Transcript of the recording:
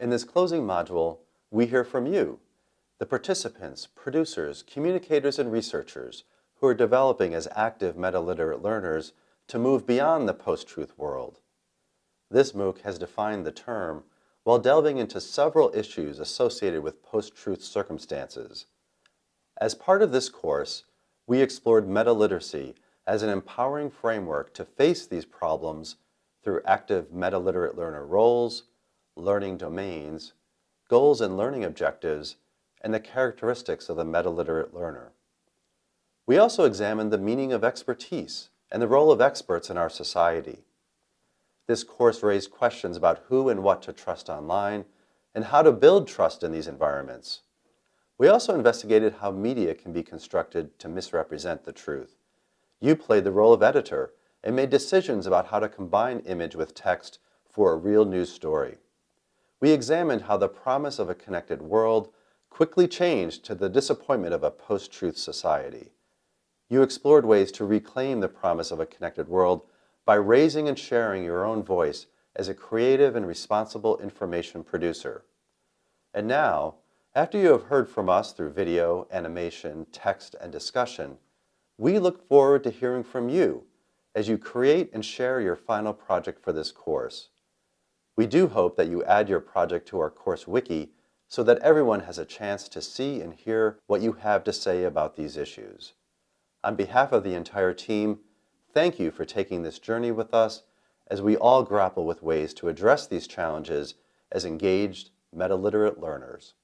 In this closing module, we hear from you, the participants, producers, communicators, and researchers who are developing as active meta-literate learners to move beyond the post-truth world. This MOOC has defined the term while delving into several issues associated with post-truth circumstances. As part of this course, we explored meta-literacy as an empowering framework to face these problems through active meta-literate learner roles, learning domains, goals and learning objectives, and the characteristics of the meta-literate learner. We also examined the meaning of expertise and the role of experts in our society. This course raised questions about who and what to trust online and how to build trust in these environments. We also investigated how media can be constructed to misrepresent the truth. You played the role of editor and made decisions about how to combine image with text for a real news story. We examined how the promise of a connected world quickly changed to the disappointment of a post-truth society. You explored ways to reclaim the promise of a connected world by raising and sharing your own voice as a creative and responsible information producer. And now, after you have heard from us through video, animation, text, and discussion, we look forward to hearing from you as you create and share your final project for this course. We do hope that you add your project to our course wiki so that everyone has a chance to see and hear what you have to say about these issues. On behalf of the entire team, thank you for taking this journey with us as we all grapple with ways to address these challenges as engaged, meta-literate learners.